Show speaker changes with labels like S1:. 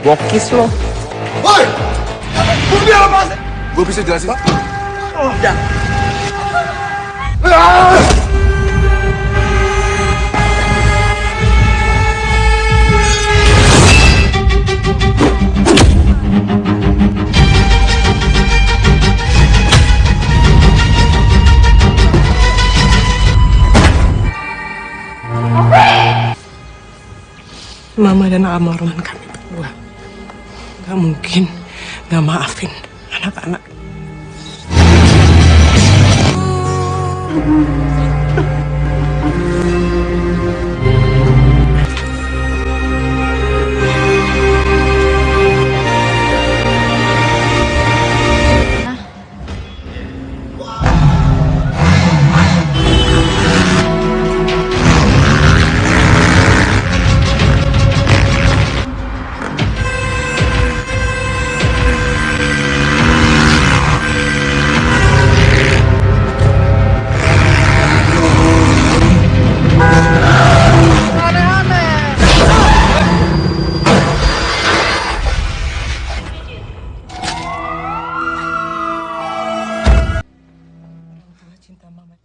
S1: Bokis lo.
S2: Woi! Bukti apa? Gue bisa jelasin.
S1: Oh, ya.
S2: Ah!
S3: Mama dan almarhum kami nggak mungkin nggak maafin anak-anak. cinta mama